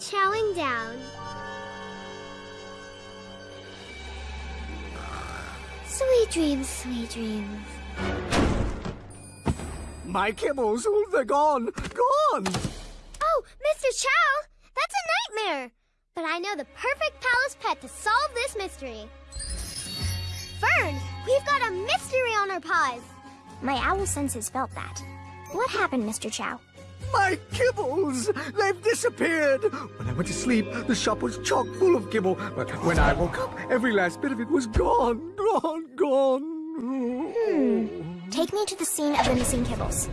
chowing down. Sweet dreams, sweet dreams. My kibbles, oh, they're gone, gone! Oh, Mr. Chow, that's a nightmare. But I know the perfect palace pet to solve this mystery. Fern, we've got a mystery on our paws. My owl senses felt that. What happened, Mr. Chow? My kibbles! They've disappeared! When I went to sleep, the shop was chock full of kibble, but when I woke up, every last bit of it was gone, gone, gone. Hmm. Take me to the scene of the missing kibbles.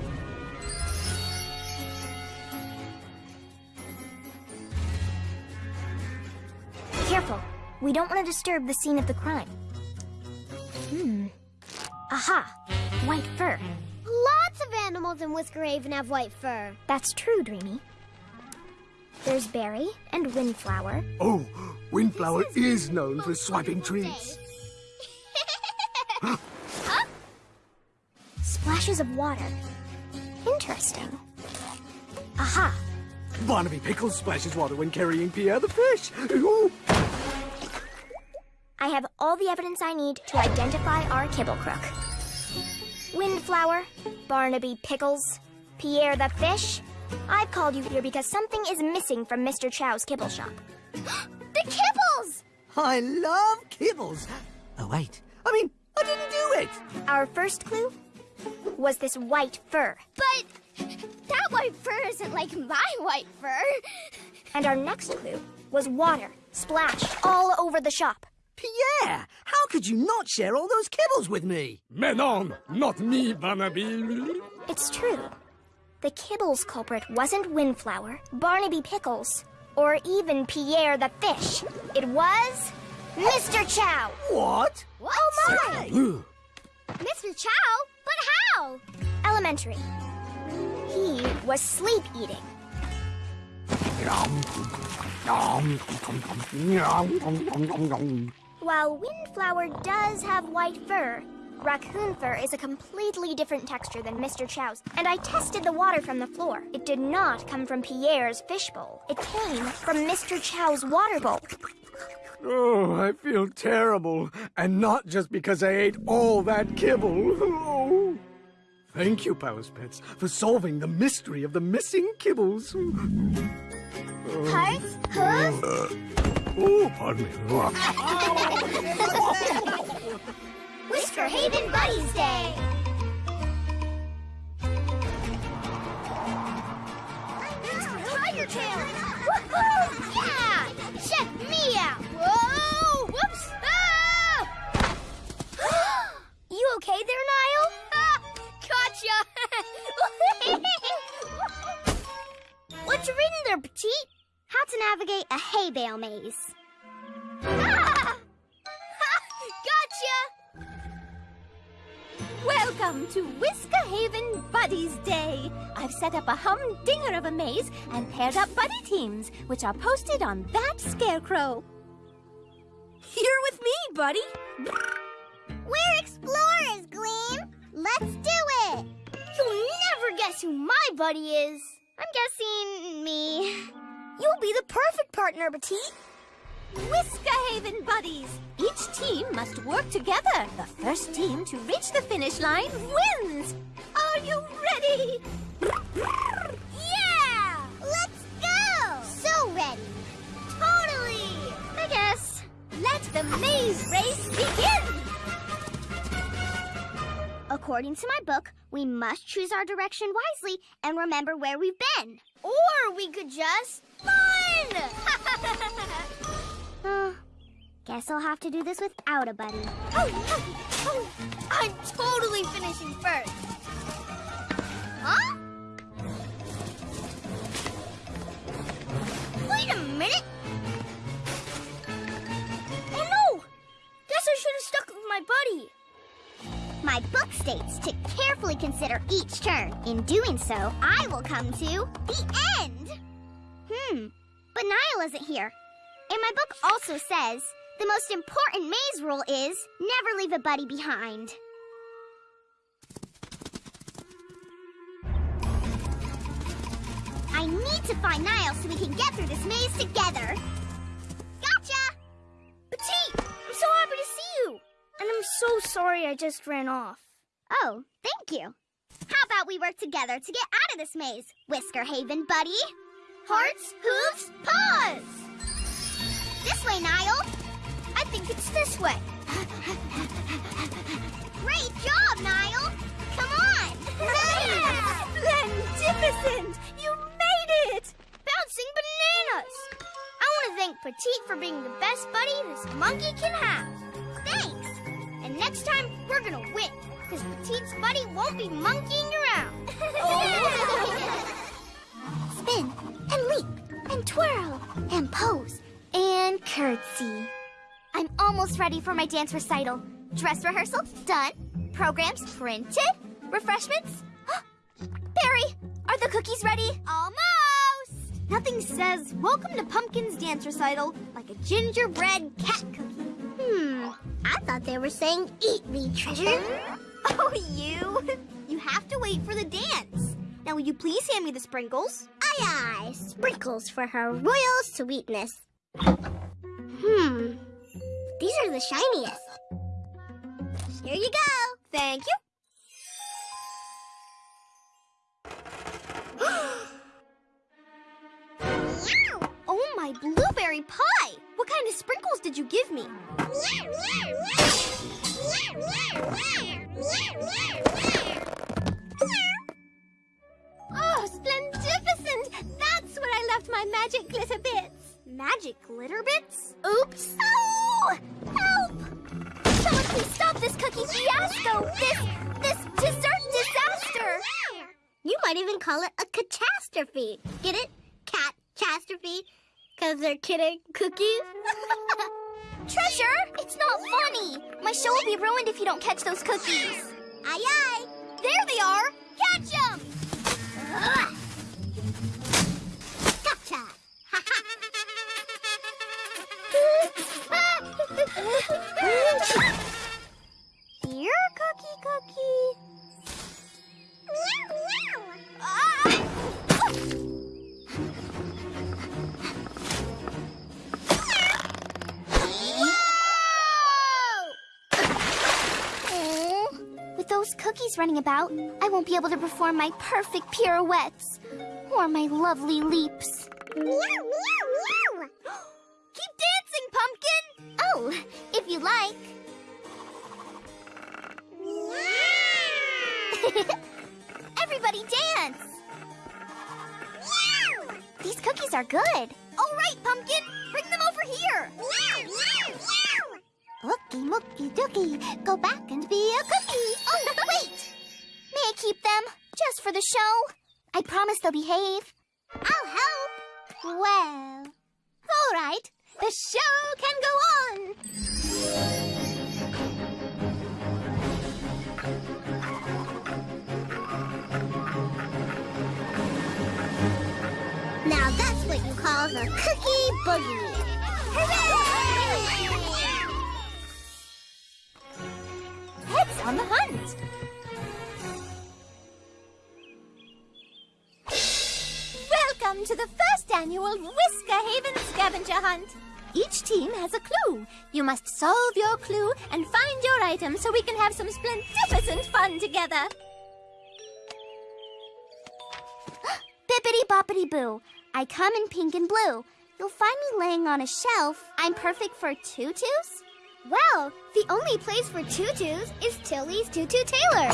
Careful. We don't want to disturb the scene of the crime. Hmm. Aha! White fur. Lots of animals in Whisker Haven have white fur. That's true, Dreamy. There's Berry and Windflower. Oh, Windflower is known for swiping treats. Splashes of water. Interesting. Aha! Barnaby Pickles splashes water when carrying Pierre the fish. Ooh. I have all the evidence I need to identify our kibble crook. Windflower, Barnaby Pickles, Pierre the fish. I've called you here because something is missing from Mr. Chow's kibble shop. the kibbles! I love kibbles. Oh, wait. I mean, I didn't do it. Our first clue was this white fur. But that white fur isn't like my white fur. And our next clue was water splashed all over the shop. Pierre, how could you not share all those kibbles with me? Menon, not me, Barnaby. It's true. The kibbles culprit wasn't Windflower, Barnaby Pickles, or even Pierre the fish. It was Mr. Chow. What? What? Oh my! Mr. Chow? But how? Elementary. He was sleep eating. While Windflower does have white fur, raccoon fur is a completely different texture than Mr. Chow's, and I tested the water from the floor. It did not come from Pierre's fishbowl. It came from Mr. Chow's water bowl. Oh, I feel terrible. And not just because I ate all that kibble. Oh. Thank you, Palace Pets, for solving the mystery of the missing kibbles. Hearts? Hooves? Oh, pardon me. Whisker Haven Buddies Day! Tiger Tail! Woohoo! Yeah! Check me out! Whoa! Whoops! Ah! you okay there, navigate a hay bale maze. Ah! gotcha! Welcome to Whisker Haven Buddies Day. I've set up a humdinger of a maze and paired up buddy teams, which are posted on that scarecrow. You're with me, buddy. We're explorers, Gleam. Let's do it. You'll never guess who my buddy is. I'm guessing me. You'll be the perfect partner, Petite. Whisker Haven Buddies. Each team must work together. The first team to reach the finish line wins. Are you ready? Yeah! Let's go! So ready. Totally! I guess. Let the maze race begin! According to my book, we must choose our direction wisely and remember where we've been. Or we could just fun! uh, guess I'll have to do this without a buddy. Oh, oh, oh. I'm totally finishing first. Huh? Wait a minute. Oh no! Guess I should have stuck with my buddy. My book states to carefully consider each turn. In doing so, I will come to the end. Niall isn't here. And my book also says the most important maze rule is never leave a buddy behind. I need to find Niles so we can get through this maze together. Gotcha! Petite, I'm so happy to see you. And I'm so sorry I just ran off. Oh, thank you. How about we work together to get out of this maze, Whisker Haven buddy? Hearts, hooves, paws! This way, Niall. I think it's this way. Great job, Niall. Come on. Splendificent! You made it! Bouncing bananas! I want to thank Petite for being the best buddy this monkey can have. Thanks. And next time, we're gonna win, because Petite's buddy won't be monkeying around. Oh. Spin and twirl and pose and curtsy. I'm almost ready for my dance recital. Dress rehearsal done. Programs printed. Refreshments. Berry, are the cookies ready? Almost! Nothing says welcome to Pumpkin's dance recital like a gingerbread cat cookie. Hmm. I thought they were saying eat me, treasure. Oh, you! You have to wait for the dance. Now, will you please hand me the sprinkles? Aye, aye. Sprinkles for her royal sweetness. Hmm. These are the shiniest. Here you go. Thank you. oh, my blueberry pie! What kind of sprinkles did you give me? Splendidficent! That's where I left my magic glitter bits. Magic glitter bits? Oops. Oh! Help! Someone please stop this cookie fiasco! This, this dessert disaster! You might even call it a catastrophe. Get it? Cat catastrophe? Because they're kidding cookies? Treasure! It's not funny! My show will be ruined if you don't catch those cookies. aye aye! There they are! Catch them! Here, Cookie Cookie. Aw. With those cookies running about, I won't be able to perform my perfect pirouettes or my lovely leaps. Keep dancing, Pumpkin! Oh, if you like. Everybody dance! These cookies are good. All right, Pumpkin, bring them over here. Ookie mookie dookie, go back and be a cookie. Oh, wait! May I keep them? Just for the show? I promise they'll behave. I'll help. Well, all right. The show can go on. Now that's what you call the cookie boogie. Hooray! Heads on the hunt. Welcome to the first annual Whisker Haven Scavenger Hunt. Each team has a clue. You must solve your clue and find your item so we can have some splendificent fun together. Bippity boppity boo. I come in pink and blue. You'll find me laying on a shelf. I'm perfect for tutus? Well, the only place for tutus is Tilly's Tutu Tailor.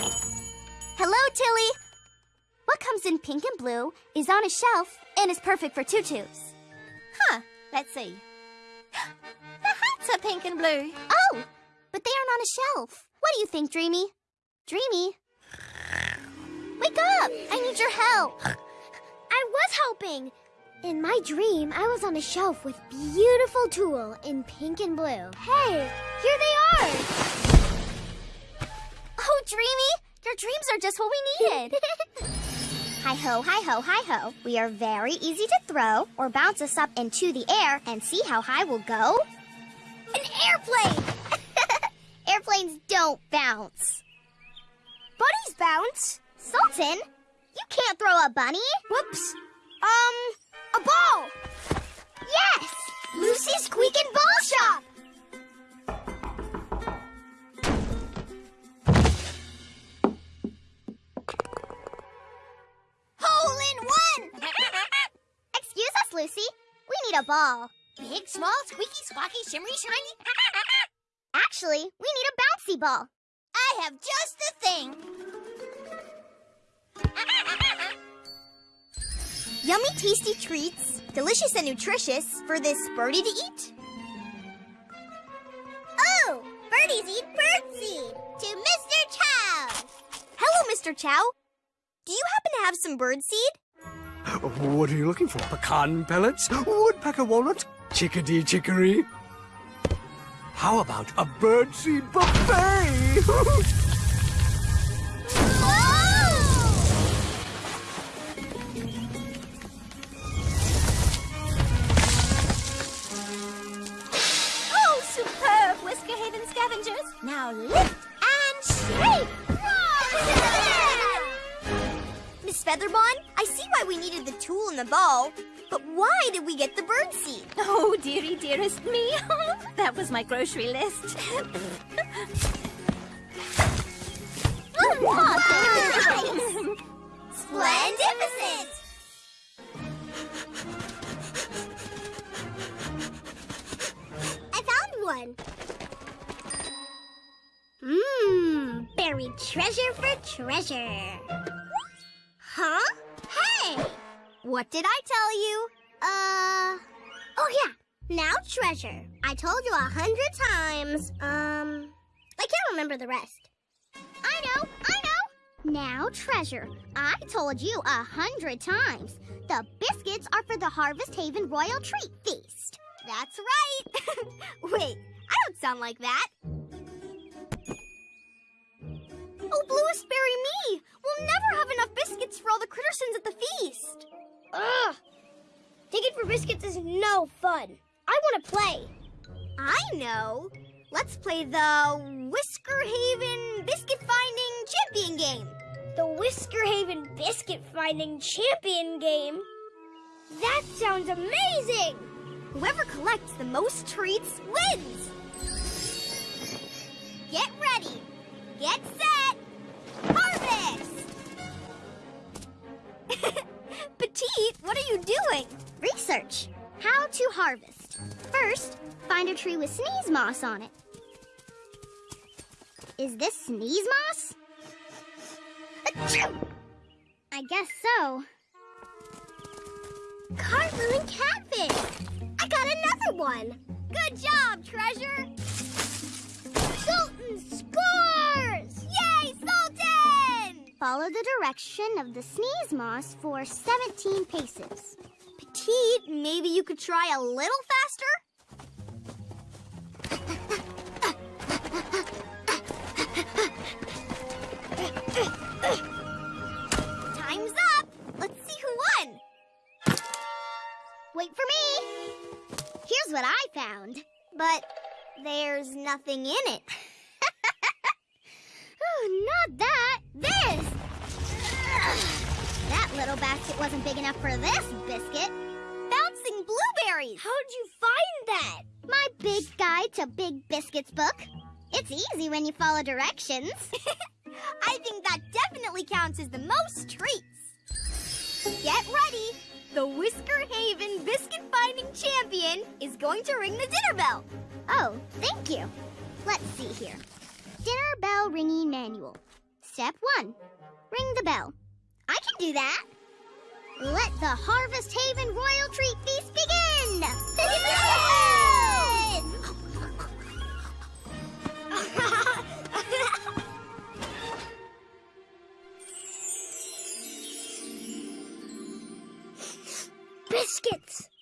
Hello, Tilly. What comes in pink and blue is on a shelf and is perfect for tutus. Huh, let's see. The hats are pink and blue. Oh, but they aren't on a shelf. What do you think, Dreamy? Dreamy? Wake up! I need your help. I was helping. In my dream, I was on a shelf with beautiful tulle in pink and blue. Hey, here they are. Oh, Dreamy, your dreams are just what we needed. Hi-ho, hi-ho, hi-ho. We are very easy to throw or bounce us up into the air and see how high we'll go. An airplane! Airplanes don't bounce. Bunnies bounce. Sultan, you can't throw a bunny. Whoops. Um, a ball. Yes! Lucy Squeak a ball. Big, small, squeaky, squawky, shimmery, shiny. Actually, we need a bouncy ball. I have just the thing. Yummy, tasty treats, delicious and nutritious for this birdie to eat. Oh, birdies eat birdseed. To Mr. Chow. Hello, Mr. Chow. Do you happen to have some birdseed? What are you looking for? Pecan pellets? Woodpecker walnuts? Chickadee chicory? How about a birdseed buffet? Oh, superb, scavengers. Now lift and shake. Miss Featherbon, I see why we needed the tool and the ball, but why did we get the birdseed? Oh, dearie, dearest me. that was my grocery list. Splendificent! I found one. Mmm, buried treasure for treasure. Huh? Hey! What did I tell you? Uh. Oh, yeah. Now treasure. I told you a hundred times. Um. I can't remember the rest. I know, I know. Now treasure. I told you a hundred times. The biscuits are for the Harvest Haven Royal Treat Feast. That's right. Wait, I don't sound like that. Oh, bluest me! We'll never have enough biscuits for all the Crittersons at the feast. Ugh! Digging for biscuits is no fun. I want to play. I know. Let's play the Whisker Haven Biscuit Finding Champion game. The Whisker Haven Biscuit Finding Champion game? That sounds amazing! Whoever collects the most treats wins. Get ready. Get set. Doing? Research. How to harvest. First, find a tree with sneeze moss on it. Is this sneeze moss? Achoo! I guess so. Cardboard and catfish. I got another one. Good job, Treasure. Sultan scores! Yay, Sultan! Follow the direction of the sneeze moss for 17 paces. Petite, maybe you could try a little faster? Time's up. Let's see who won. Wait for me. Here's what I found. But there's nothing in it. Oh, not that. This. Little basket wasn't big enough for this biscuit. Bouncing blueberries. How'd you find that? My big guide to Big Biscuits book. It's easy when you follow directions. I think that definitely counts as the most treats. Get ready. The Whisker Haven Biscuit Finding Champion is going to ring the dinner bell. Oh, thank you. Let's see here. Dinner bell ringing manual. Step one ring the bell. I can do that. Let the Harvest Haven Royal Treat Feast begin! Biscuits!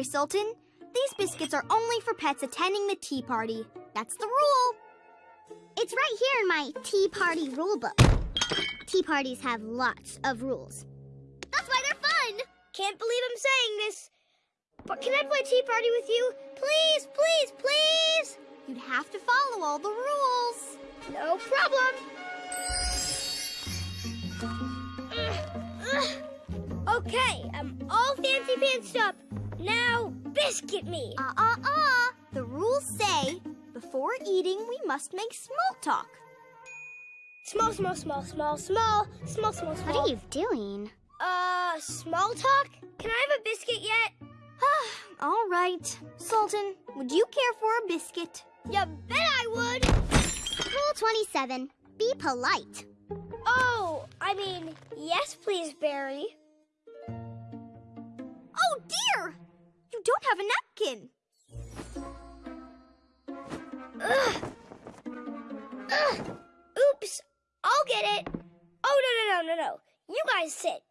Sorry, Sultan. These biscuits are only for pets attending the tea party. That's the rule. It's right here in my tea party rule book. Tea parties have lots of rules. That's why they're fun! Can't believe I'm saying this. But can I play tea party with you? Please, please, please! You'd have to follow all the rules. No problem. Uh, uh. Okay, I'm all fancy pantsed up. Now, biscuit me. Uh uh uh. The rules say before eating we must make small talk. Small, small, small, small, small, small, small, small. What are you doing? Uh, small talk? Can I have a biscuit yet? All right. Sultan, would you care for a biscuit? You bet I would. Rule 27. Be polite. Oh, I mean, yes, please, Berry. Don't have a napkin. Ugh. Ugh. Oops. I'll get it. Oh, no, no, no, no, no. You guys sit.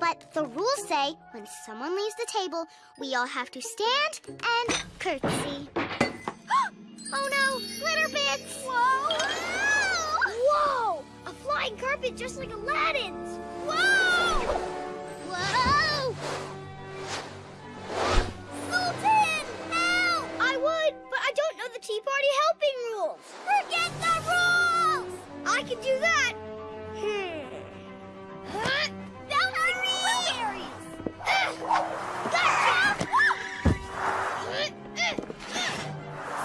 But the rules say when someone leaves the table, we all have to stand and curtsy. oh no, glitter bits! Whoa! Whoa! A flying carpet just like Aladdin's. Whoa! Whoa! Rules. Forget the rules! I can do that. Hmm. Huh? Gotcha!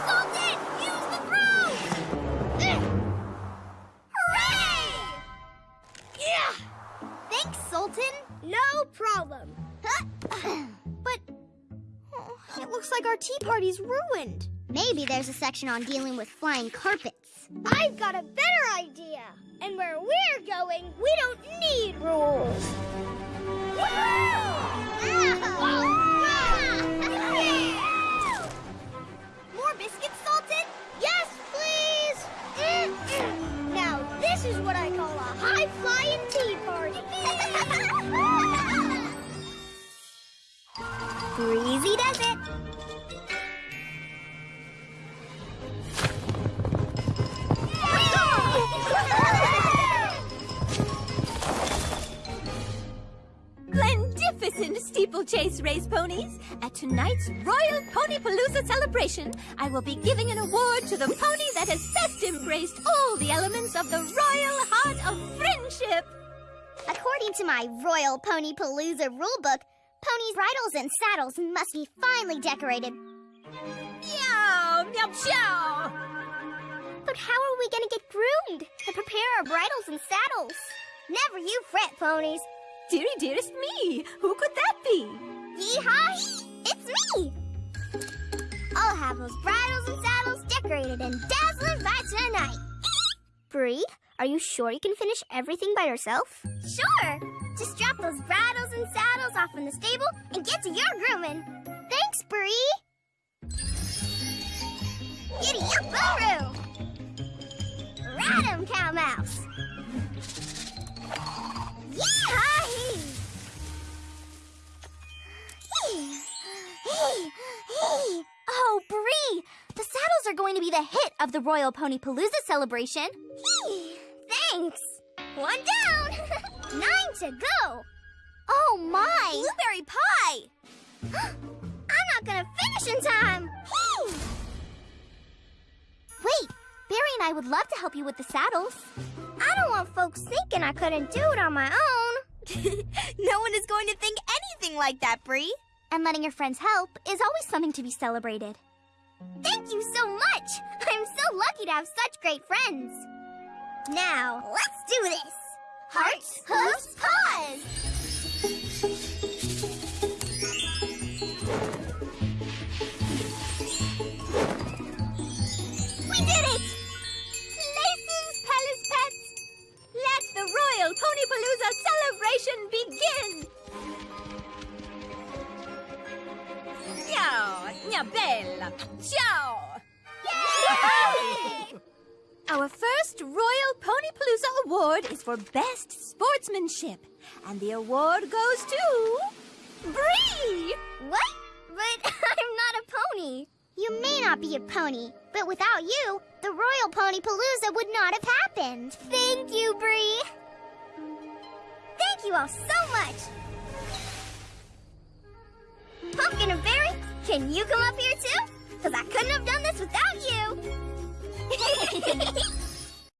Sultan, use the! Hooray! Yeah! Thanks, Sultan. No problem. but it looks like our tea party's ruined. There's a section on dealing with flying carpets. I've got a better ponies! At tonight's Royal Ponypalooza celebration, I will be giving an award to the pony that has best embraced all the elements of the royal heart of friendship! According to my Royal Pony Palooza rulebook, ponies' bridles and saddles must be finely decorated. Meow! Meow chow! But how are we gonna get groomed and prepare our bridles and saddles? Never you fret, ponies. Dearie dearest me! Who could that be? Yeehaw! It's me! I'll have those bridles and saddles decorated and dazzling by tonight. Bree, are you sure you can finish everything by yourself? Sure! Just drop those bridles and saddles off in the stable and get to your grooming. Thanks, Bree! Giddy up, 'em, Cow Mouse! The hit of the Royal Pony Palooza celebration. Thanks! One down! Nine to go! Oh, my! Blueberry pie! I'm not gonna finish in time! Wait, Berry and I would love to help you with the saddles. I don't want folks thinking I couldn't do it on my own. no one is going to think anything like that, Bree. And letting your friends help is always something to be celebrated. Thank you so much! I'm so lucky to have such great friends. Now, let's do this! Hearts, hooves, paws! We did it! Places, Meow! Meow bella! Ciao! Our first Royal Ponypalooza award is for Best Sportsmanship. And the award goes to... Bree! What? But I'm not a pony. You may not be a pony, but without you, the Royal Pony Palooza would not have happened. Thank you, Bree. Thank you all so much. Pumpkin and Berry, can you come up here too? Because I couldn't have done this without you.